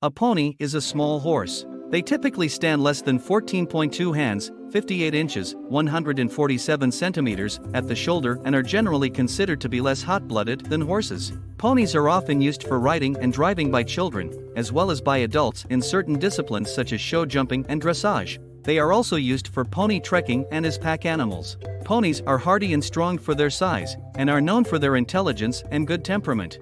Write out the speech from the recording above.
A pony is a small horse. They typically stand less than 14.2 hands, 58 inches, 147 centimeters, at the shoulder and are generally considered to be less hot blooded than horses. Ponies are often used for riding and driving by children, as well as by adults in certain disciplines such as show jumping and dressage. They are also used for pony trekking and as pack animals. Ponies are hardy and strong for their size, and are known for their intelligence and good temperament.